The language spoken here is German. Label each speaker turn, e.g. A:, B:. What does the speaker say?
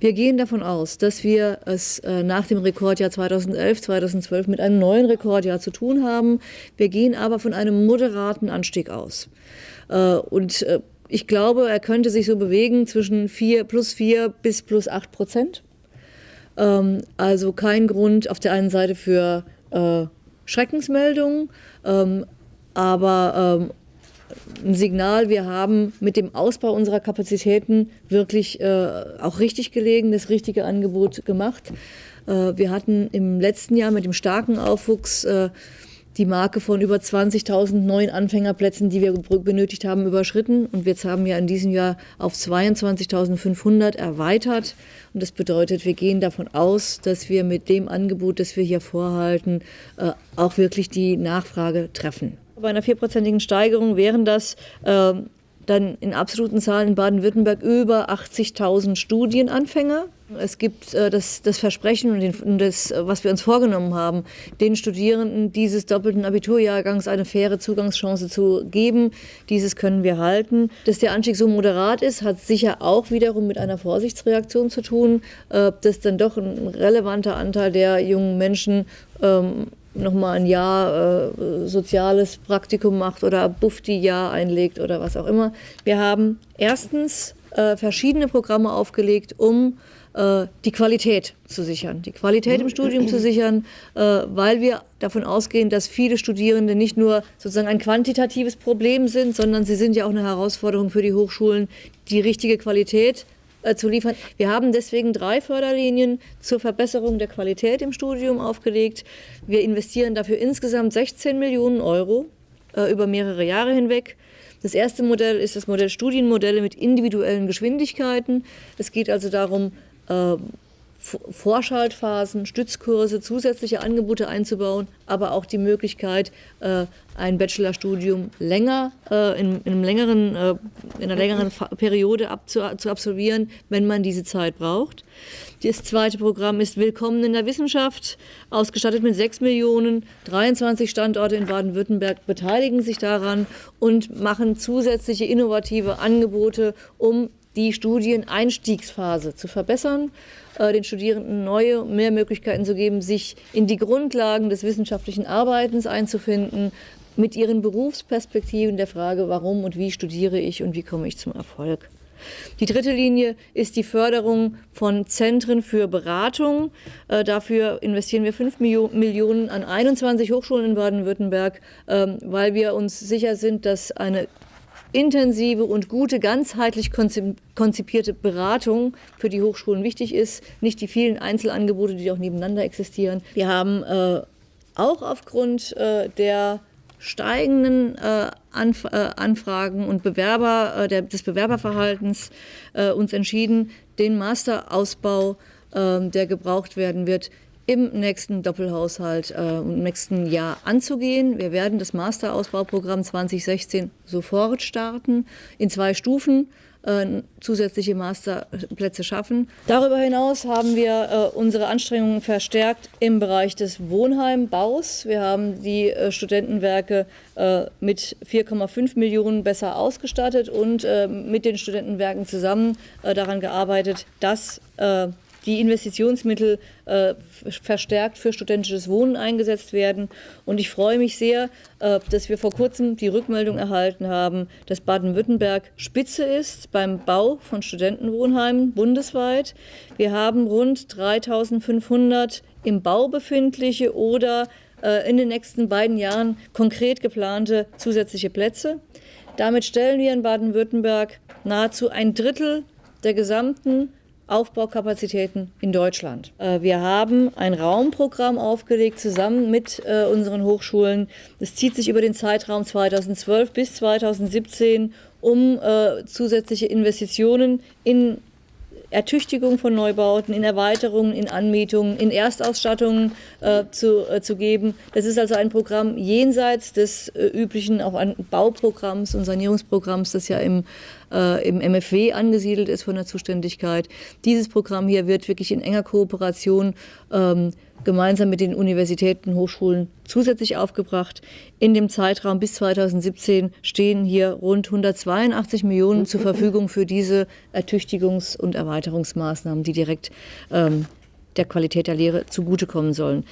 A: Wir gehen davon aus, dass wir es äh, nach dem Rekordjahr 2011, 2012 mit einem neuen Rekordjahr zu tun haben. Wir gehen aber von einem moderaten Anstieg aus. Äh, und äh, ich glaube, er könnte sich so bewegen zwischen 4, plus 4 bis plus 8 Prozent. Ähm, also kein Grund auf der einen Seite für Schreckensmeldungen, ähm, aber ähm, ein Signal, wir haben mit dem Ausbau unserer Kapazitäten wirklich äh, auch richtig gelegen, das richtige Angebot gemacht. Äh, wir hatten im letzten Jahr mit dem starken Aufwuchs äh, die Marke von über 20.000 neuen Anfängerplätzen, die wir benötigt haben, überschritten. Und wir haben ja in diesem Jahr auf 22.500 erweitert. Und das bedeutet, wir gehen davon aus, dass wir mit dem Angebot, das wir hier vorhalten, äh, auch wirklich die Nachfrage treffen. Bei einer vierprozentigen Steigerung wären das äh, dann in absoluten Zahlen in Baden-Württemberg über 80.000 Studienanfänger. Es gibt äh, das, das, Versprechen und, den, und das, was wir uns vorgenommen haben, den Studierenden dieses doppelten Abiturjahrgangs eine faire Zugangschance zu geben. Dieses können wir halten. Dass der Anstieg so moderat ist, hat sicher auch wiederum mit einer Vorsichtsreaktion zu tun, äh, dass dann doch ein relevanter Anteil der jungen Menschen ähm, nochmal ein Jahr äh, soziales Praktikum macht oder Bufti-Jahr einlegt oder was auch immer. Wir haben erstens äh, verschiedene Programme aufgelegt, um äh, die Qualität zu sichern, die Qualität im Studium zu sichern, äh, weil wir davon ausgehen, dass viele Studierende nicht nur sozusagen ein quantitatives Problem sind, sondern sie sind ja auch eine Herausforderung für die Hochschulen, die richtige Qualität äh, zu liefern. Wir haben deswegen drei Förderlinien zur Verbesserung der Qualität im Studium aufgelegt. Wir investieren dafür insgesamt 16 Millionen Euro äh, über mehrere Jahre hinweg. Das erste Modell ist das Modell Studienmodelle mit individuellen Geschwindigkeiten. Es geht also darum, äh, Vorschaltphasen, Stützkurse, zusätzliche Angebote einzubauen, aber auch die Möglichkeit, äh, ein Bachelorstudium länger, äh, in, in, einem längeren, äh, in einer längeren Periode ab, zu, zu, absolvieren, wenn man diese Zeit braucht. Das zweite Programm ist Willkommen in der Wissenschaft, ausgestattet mit 6 Millionen. 23 Standorte in Baden-Württemberg beteiligen sich daran und machen zusätzliche innovative Angebote, um die Studieneinstiegsphase zu verbessern, äh, den Studierenden neue, mehr Möglichkeiten zu geben, sich in die Grundlagen des wissenschaftlichen Arbeitens einzufinden, mit ihren Berufsperspektiven der Frage, warum und wie studiere ich und wie komme ich zum Erfolg. Die dritte Linie ist die Förderung von Zentren für Beratung. Äh, dafür investieren wir 5 Millionen an 21 Hochschulen in Baden-Württemberg, ähm, weil wir uns sicher sind, dass eine intensive und gute, ganzheitlich konzipierte Beratung für die Hochschulen wichtig ist, nicht die vielen Einzelangebote, die auch nebeneinander existieren. Wir haben äh, auch aufgrund äh, der steigenden äh, Anf äh, Anfragen und Bewerber, äh, der, des Bewerberverhaltens äh, uns entschieden, den Masterausbau, ähm, der gebraucht werden wird, im nächsten Doppelhaushalt äh, im nächsten Jahr anzugehen. Wir werden das Masterausbauprogramm 2016 sofort starten, in zwei Stufen äh, zusätzliche Masterplätze schaffen. Darüber hinaus haben wir äh, unsere Anstrengungen verstärkt im Bereich des Wohnheimbaus. Wir haben die äh, Studentenwerke äh, mit 4,5 Millionen besser ausgestattet und äh, mit den Studentenwerken zusammen daran gearbeitet, dass die Investitionsmittel äh, verstärkt für studentisches Wohnen eingesetzt werden. Und ich freue mich sehr, äh, dass wir vor kurzem die Rückmeldung erhalten haben, dass Baden-Württemberg Spitze ist beim Bau von Studentenwohnheimen bundesweit. Wir haben rund 3500 im Bau befindliche oder äh, in den nächsten beiden Jahren konkret geplante zusätzliche Plätze. Damit stellen wir in Baden-Württemberg nahezu ein Drittel der gesamten Aufbaukapazitäten in Deutschland. Äh, wir haben ein Raumprogramm aufgelegt zusammen mit äh, unseren Hochschulen. Es zieht sich über den Zeitraum 2012 bis 2017 um äh, zusätzliche Investitionen in Ertüchtigung von Neubauten, in Erweiterungen, in Anmietungen, in Erstausstattungen äh, zu, äh, zu geben. Das ist also ein Programm jenseits des äh, üblichen auch an Bauprogramms und Sanierungsprogramms, das ja im, äh, im MFW angesiedelt ist von der Zuständigkeit. Dieses Programm hier wird wirklich in enger Kooperation ähm, gemeinsam mit den Universitäten, Hochschulen zusätzlich aufgebracht. In dem Zeitraum bis 2017 stehen hier rund 182 Millionen zur Verfügung für diese Ertüchtigungs- und Erweiterungsmaßnahmen, die direkt ähm, der Qualität der Lehre zugutekommen sollen.